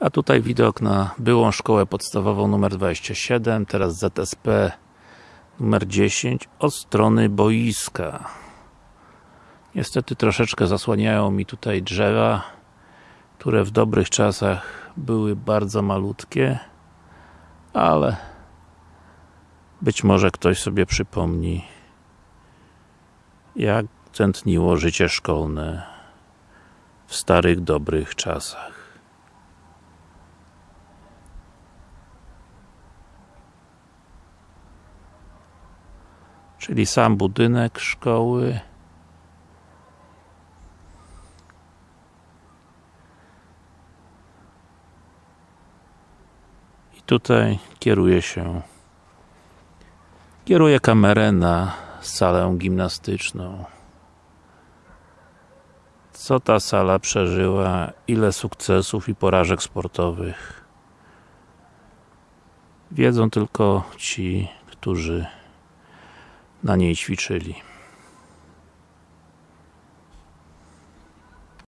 A tutaj widok na byłą szkołę podstawową numer 27, teraz ZSP numer 10 od strony boiska. Niestety troszeczkę zasłaniają mi tutaj drzewa, które w dobrych czasach były bardzo malutkie, ale być może ktoś sobie przypomni jak tętniło życie szkolne w starych, dobrych czasach. Czyli sam budynek szkoły. I tutaj kieruje się kieruje kamerę na salę gimnastyczną. Co ta sala przeżyła, ile sukcesów i porażek sportowych? Wiedzą tylko ci, którzy na niej ćwiczyli